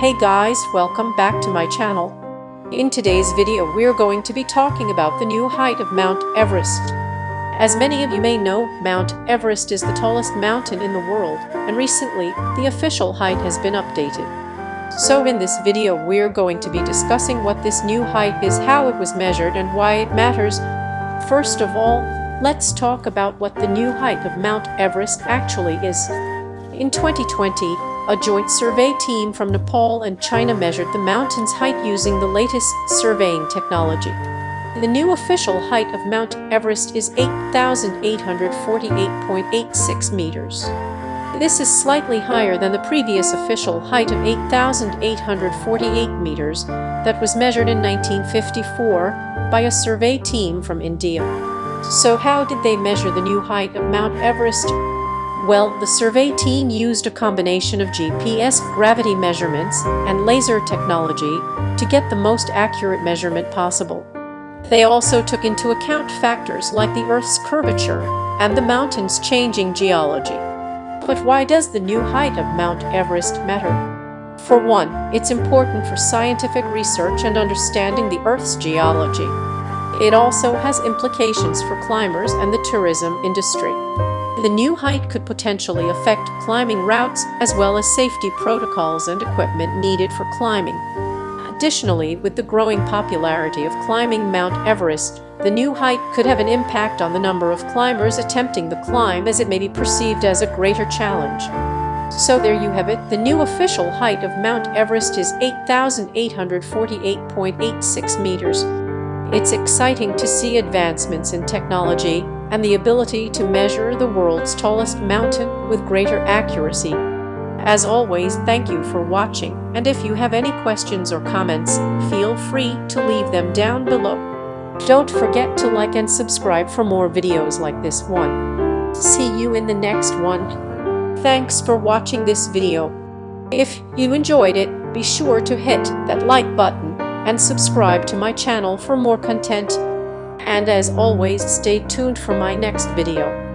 Hey guys, welcome back to my channel. In today's video we're going to be talking about the new height of Mount Everest. As many of you may know, Mount Everest is the tallest mountain in the world, and recently, the official height has been updated. So in this video we're going to be discussing what this new height is, how it was measured, and why it matters. First of all, let's talk about what the new height of Mount Everest actually is. In 2020, a joint survey team from Nepal and China measured the mountain's height using the latest surveying technology. The new official height of Mount Everest is 8,848.86 meters. This is slightly higher than the previous official height of 8,848 meters that was measured in 1954 by a survey team from India. So how did they measure the new height of Mount Everest? Well, the survey team used a combination of GPS gravity measurements and laser technology to get the most accurate measurement possible. They also took into account factors like the Earth's curvature and the mountain's changing geology. But why does the new height of Mount Everest matter? For one, it's important for scientific research and understanding the Earth's geology. It also has implications for climbers and the tourism industry. The new height could potentially affect climbing routes as well as safety protocols and equipment needed for climbing. Additionally, with the growing popularity of climbing Mount Everest, the new height could have an impact on the number of climbers attempting the climb as it may be perceived as a greater challenge. So there you have it, the new official height of Mount Everest is 8,848.86 meters. It's exciting to see advancements in technology and the ability to measure the world's tallest mountain with greater accuracy. As always, thank you for watching, and if you have any questions or comments, feel free to leave them down below. Don't forget to like and subscribe for more videos like this one. See you in the next one. Thanks for watching this video. If you enjoyed it, be sure to hit that like button and subscribe to my channel for more content and as always stay tuned for my next video.